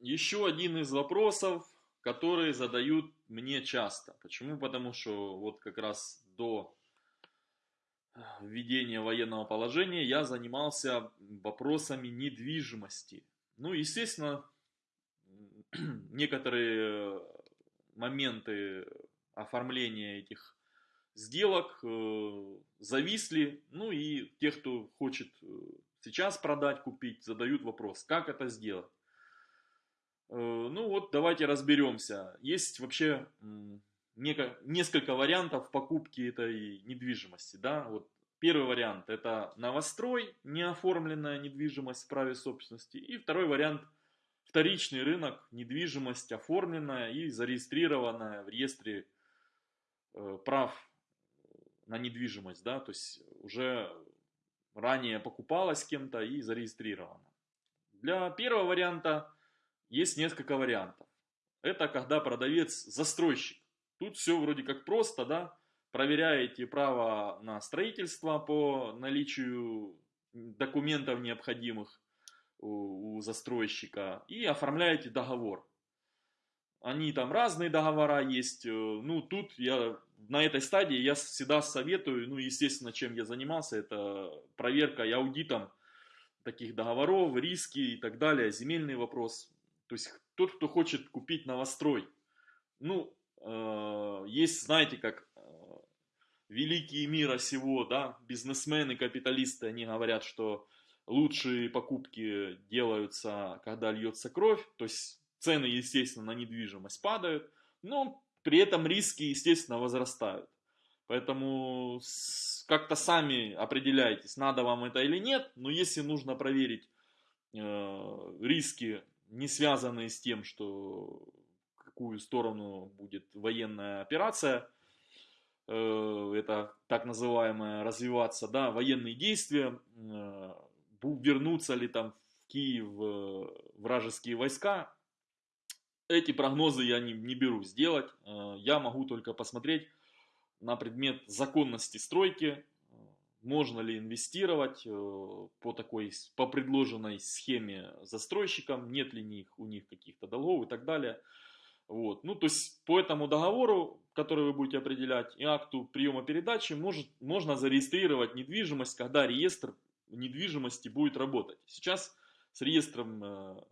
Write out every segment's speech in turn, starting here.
еще один из вопросов, которые задают мне часто. Почему? Потому что вот как раз до введения военного положения я занимался вопросами недвижимости. Ну, естественно, некоторые моменты оформления этих сделок э, зависли. Ну и те, кто хочет э, сейчас продать, купить, задают вопрос, как это сделать. Э, ну вот давайте разберемся. Есть вообще несколько вариантов покупки этой недвижимости. Да? Вот первый вариант это новострой, неоформленная недвижимость в праве собственности. И второй вариант вторичный рынок, недвижимость оформленная и зарегистрированная в реестре э, прав на недвижимость. Да? То есть уже ранее покупалась кем-то и зарегистрирована. Для первого варианта есть несколько вариантов. Это когда продавец застройщик. Тут все вроде как просто, да, проверяете право на строительство по наличию документов необходимых у, застройщика и оформляете договор. Они там разные договора есть. Э, ну, тут я на этой стадии я всегда советую, ну, естественно, чем я занимался, это проверка и аудитом таких договоров, риски и так далее, земельный вопрос. То есть тот, кто хочет купить новострой, ну, э, есть, знаете, как э, великие мира сего, да, бизнесмены, капиталисты, они говорят, что лучшие покупки делаются, когда льется кровь, то есть цены, естественно, на недвижимость падают, но при этом риски, естественно, возрастают. Поэтому как-то сами определяйтесь, надо вам это или нет, но если нужно проверить э, риски не связанные с тем, что какую сторону будет военная операция, э, это так называемое развиваться, да, военные действия, э, вернутся ли там в Киев э, вражеские войска, эти прогнозы я не, не беру сделать, я могу только посмотреть на предмет законности стройки, можно ли инвестировать э, по такой, по предложенной схеме застройщикам, нет ли них, у них каких-то долгов и так далее. Вот. Ну, то есть по этому договору, который вы будете определять, и акту приема передачи, может, можно зарегистрировать недвижимость, когда реестр недвижимости будет работать. Сейчас с реестром э,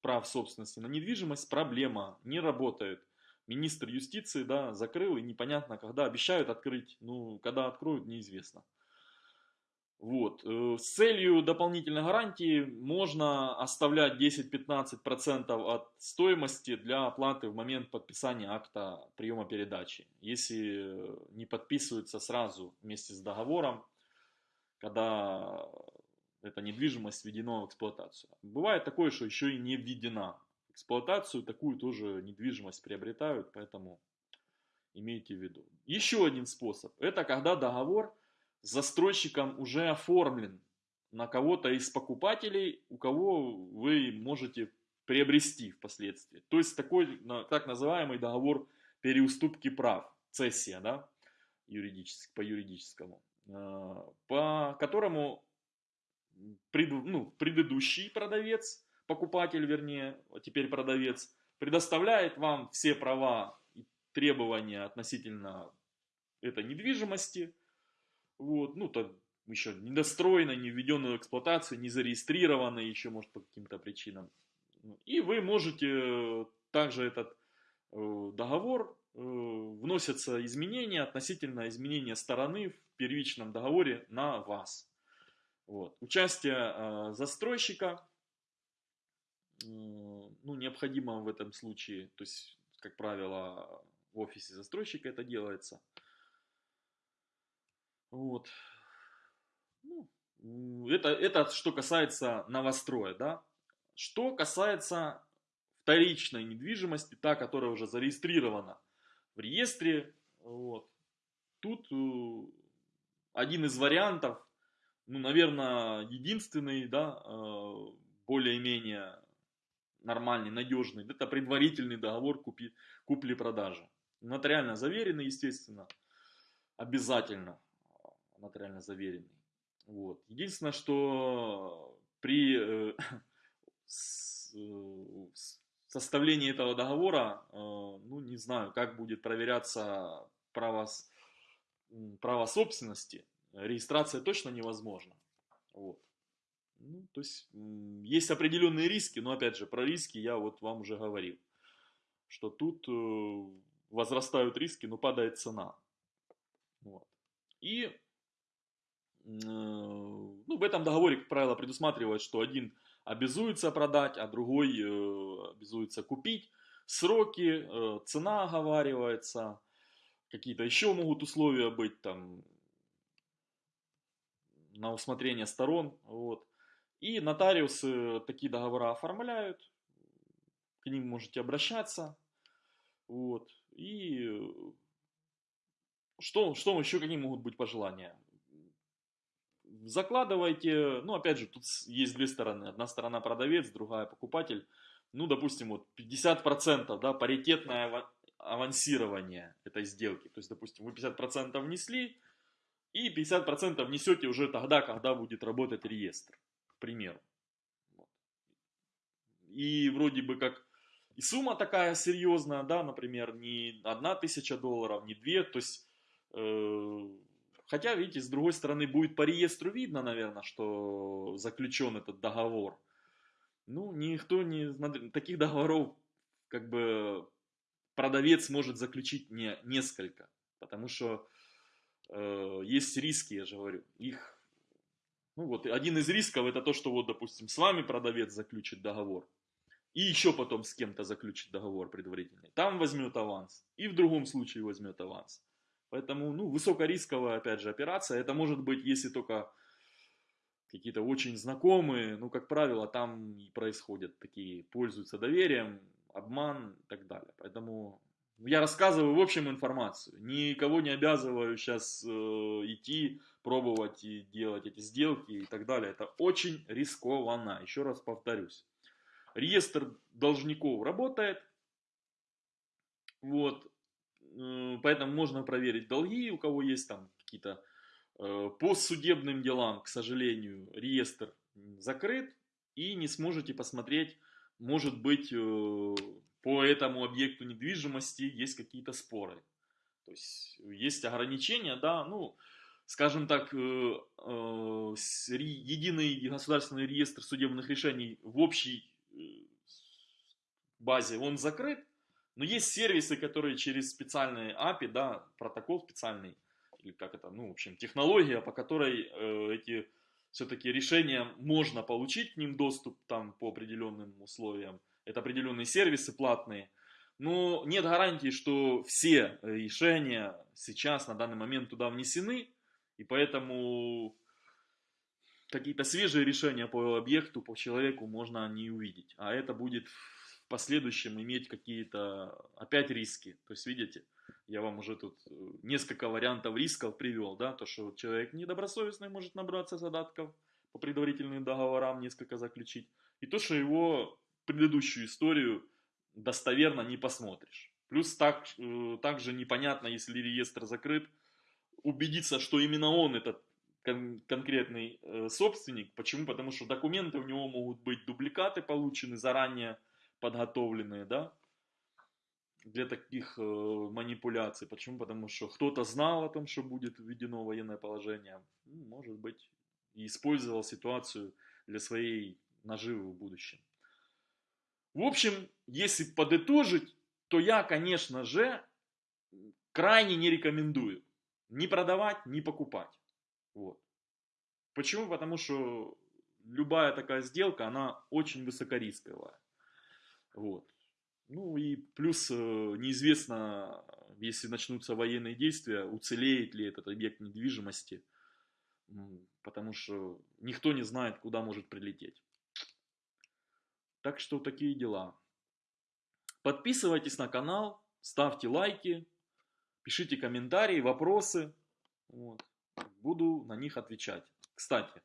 прав собственности на недвижимость проблема, не работает. Министр юстиции да, закрыл и непонятно когда, обещают открыть, ну когда откроют неизвестно. Вот. Э, с целью дополнительной гарантии можно оставлять 10-15% от стоимости для оплаты в момент подписания акта приема передачи. Если не подписывается сразу вместе с договором, когда эта недвижимость введена в эксплуатацию. Бывает такое, что еще и не введена в эксплуатацию, такую тоже недвижимость приобретают, поэтому имейте в виду. Еще один способ, это когда договор застройщиком уже оформлен на кого-то из покупателей, у кого вы можете приобрести впоследствии. То есть такой так называемый договор переуступки прав, цессия, да, юридически, по юридическому, а, по которому пред, ну, предыдущий продавец, покупатель вернее, а теперь продавец, предоставляет вам все права и требования относительно этой недвижимости, вот, ну, то еще недостроено, не введено в эксплуатацию, не зарегистрировано еще, может, по каким-то причинам. И вы можете э, также этот э, договор, э, вносятся изменения относительно изменения стороны в первичном договоре на вас. Вот. Участие застройщика ну, необходимо в этом случае, то есть, как правило, в офисе застройщика это делается – вот. Ну, это, это что касается новостроя, да. Что касается вторичной недвижимости, та, которая уже зарегистрирована в реестре, вот, тут э, один из вариантов, ну, наверное, единственный, да, э, более-менее нормальный, надежный, это предварительный договор купли-продажи. Нотариально заверенный, естественно, обязательно нотариально заверенный. Вот. Единственное, что при э, составление этого договора, ну, не знаю, как будет проверяться право, право собственности, регистрация точно невозможна. Вот. Ну, то есть, есть определенные риски, но опять же, про риски я вот вам уже говорил, что тут э, возрастают риски, но падает цена. Вот. И ну, в этом договоре, как правило, предусматривает, что один обязуется продать, а другой э, обязуется купить. Сроки, э, цена оговаривается, какие-то еще могут условия быть там на усмотрение сторон. Вот. И нотариусы такие договора оформляют, к ним можете обращаться. Вот. И что, что еще, какие могут быть пожелания? Закладывайте, ну, опять же, тут есть две стороны. Одна сторона продавец, другая покупатель. Ну, допустим, вот 50%, да, паритетное авансирование этой сделки. То есть, допустим, вы 50% внесли, и 50% внесете уже тогда, когда будет работать реестр, к примеру. И вроде бы как и сумма такая серьезная, да, например, не одна тысяча долларов, не две, то есть, э, хотя, видите, с другой стороны, будет по реестру видно, наверное, что заключен этот договор. Ну, никто не, таких договоров, как бы, продавец может заключить не несколько, потому что э, есть риски, я же говорю, их, ну вот, один из рисков это то, что вот, допустим, с вами продавец заключит договор, и еще потом с кем-то заключит договор предварительный. Там возьмет аванс, и в другом случае возьмет аванс. Поэтому, ну, высокорисковая, опять же, операция. Это может быть, если только какие-то очень знакомые, ну, как правило, там и происходят такие, пользуются доверием, обман и так далее. Поэтому я рассказываю в общем информацию. Никого не обязываю сейчас э, идти, пробовать и делать эти сделки и так далее. Это очень рискованно, еще раз повторюсь. Реестр должников работает. Вот. Э, поэтому можно проверить долги, у кого есть там какие-то э, по судебным делам, к сожалению, реестр закрыт. И не сможете посмотреть, может быть, э, по этому объекту недвижимости есть какие-то споры. То есть есть ограничения, да, ну, скажем так, единый государственный реестр судебных решений в общей базе он закрыт, но есть сервисы, которые через специальные API, да, протокол специальный, или как это, ну, в общем, технология, по которой э, эти все-таки решения можно получить к ним доступ там по определенным условиям. Это определенные сервисы платные. Но нет гарантии, что все решения сейчас на данный момент туда внесены. И поэтому какие-то свежие решения по объекту, по человеку можно не увидеть. А это будет в последующем иметь какие-то опять риски. То есть, видите, я вам уже тут э, несколько вариантов рисков привел, да, то, что человек недобросовестный может набраться задатков по предварительным договорам, несколько заключить, и то, что его предыдущую историю достоверно не посмотришь. Плюс так, э, также непонятно, если реестр закрыт, убедиться, что именно он этот кон конкретный э, собственник. Почему? Потому что документы у него могут быть дубликаты получены заранее подготовленные, да, для таких э, манипуляций. Почему? Потому что кто-то знал о том, что будет введено военное положение, ну, может быть, и использовал ситуацию для своей наживы в будущем. В общем, если подытожить, то я, конечно же, крайне не рекомендую ни продавать, ни покупать. Вот. Почему? Потому что любая такая сделка, она очень высокорисковая. Вот. Ну и плюс э, неизвестно, если начнутся военные действия, уцелеет ли этот объект недвижимости, потому что никто не знает, куда может прилететь. Так что такие дела. Подписывайтесь на канал, ставьте лайки, пишите комментарии, вопросы. Вот буду на них отвечать. Кстати,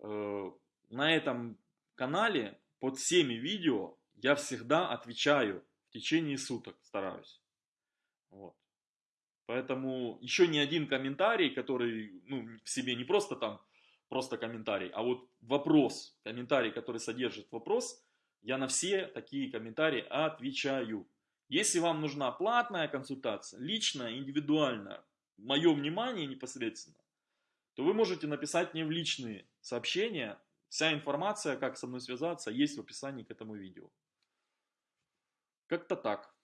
э, на этом канале под всеми видео я всегда отвечаю в течение суток, стараюсь. Вот. Поэтому еще ни один комментарий, который ну, в себе не просто там, просто комментарий, а вот вопрос, комментарий, который содержит вопрос, Я на все такие комментарии отвечаю. Если вам нужна платная консультация, личная, индивидуальная, мое внимание непосредственно, то вы можете написать мне в личные сообщения. Вся информация, как со мной связаться, есть в описании к этому видео. Как-то так.